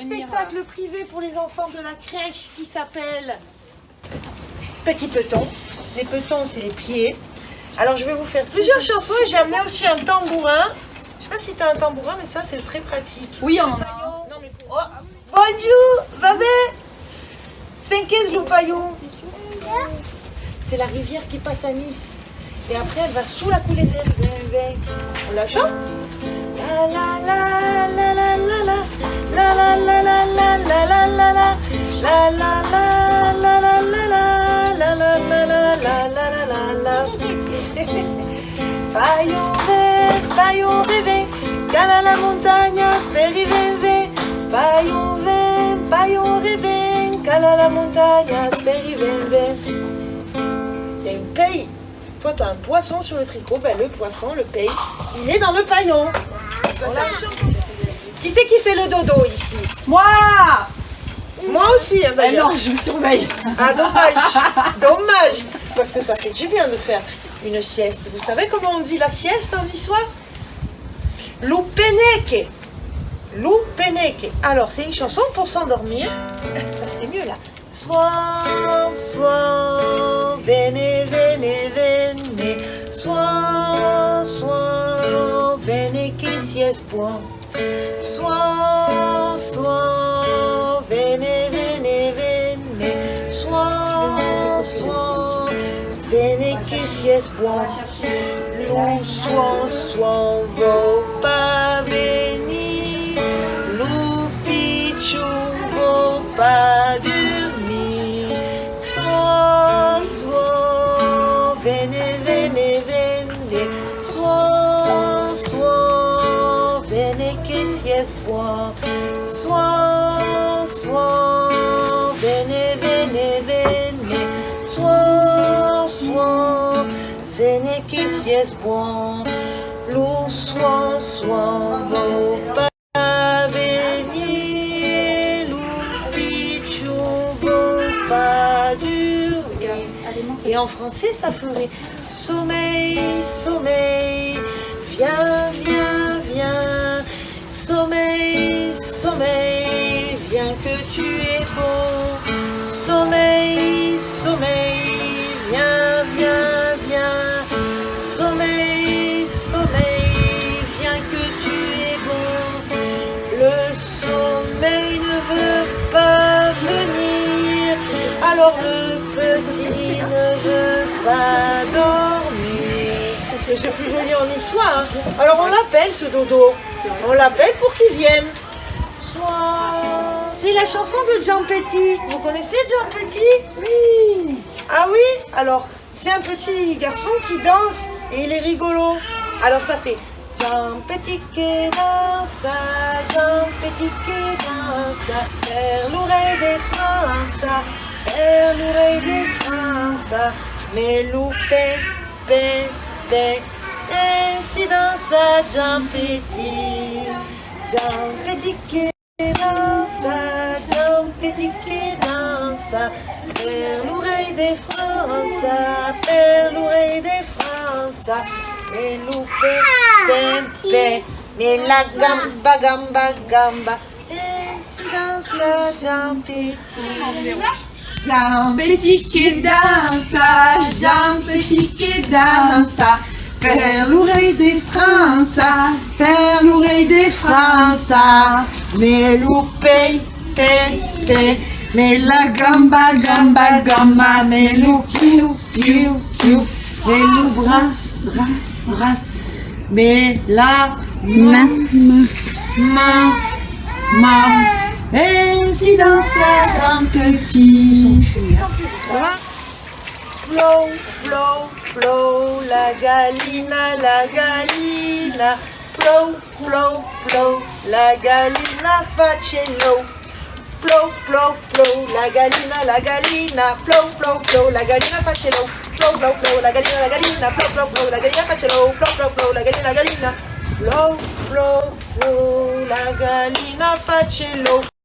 spectacle privé pour les enfants de la crèche qui s'appelle Petit Peton. Les petons, c'est les pieds. Alors, je vais vous faire plusieurs chansons et j'ai amené aussi un tambourin. Je sais pas si tu as un tambourin, mais ça, c'est très pratique. Oui, on en a. Non, mais pour- Oh, Bonjour, babé C'est qu'est-ce le paillon C'est la rivière qui passe à Nice. Et après, elle va sous la coulée d'elle. On la chante la La la la la la la la la la La la la la la la la La la la montagne, la montagne, Il y a une paille toi, tu as un poisson sur le tricot, ben, le poisson, le paye, il est dans le paillon. Qui c'est qui fait le dodo ici Moi Moi aussi, hein, Eh d'ailleurs. non, je vous surveille. Ah, dommage, dommage, parce que ça fait du bien de faire une sieste. Vous savez comment on dit la sieste en histoire Lupeneke. Lupeneke. Alors, c'est une chanson pour s'endormir. C'est mieux là. Soir, soir, vene, vene, vene. Soir, soir, vene, que sieste point. Soir, sieste, bois, l'on soit, soit, va. Sieste point. Lou, soir, soir, vos pas venir. Lou, pichou, vos pas. Et en français, ça ferait sommeil, sommeil, viens, viens, viens, sommeil, sommeil, viens que tu es beau, c'est plus joli en histoire. hein. Alors on l'appelle ce dodo. On l'appelle pour qu'il vienne. C'est la chanson de Jean Petit. Vous connaissez Jean Petit? Oui. Ah oui? Alors, c'est un petit garçon qui danse et il est rigolo. Alors ça fait Jean Petit qui danse, Jean Petit qui danse, vers l'oreille des France, vers l'oreille des France, mais loupé, paix. Ainsi dans sa jambe petit, jambe petit qui dans sa jambe petit qui dans sa perle l'oreille des Français, perle l'oreille des Français. Et loupé, pempe, mais la gamba, gamba, gamba. Ainsi dans sa jambe petit. Jean Petit qui danse, Jean Petit qui danse, vers l'oreille des France, vers l'oreille des France, mais loupé, té, mais la gamba, gamba, gamba, mais lou, piou, piou, mais brasse, brasse, brasse, mais la main, main, main, si dans un petit. Blow, blow, blow, la galina, la galina. Blow, blow, blow, la galina facello. Blow, blow, blow, la galina, la galina. Blow, blow, blow, la galina facello. Blow, blow, blow, la galina, la galina. Blow, blow, blow, la galina facello. Blow, blow, blow, la galina, la galina. Blow, blow, blow, la galina facello.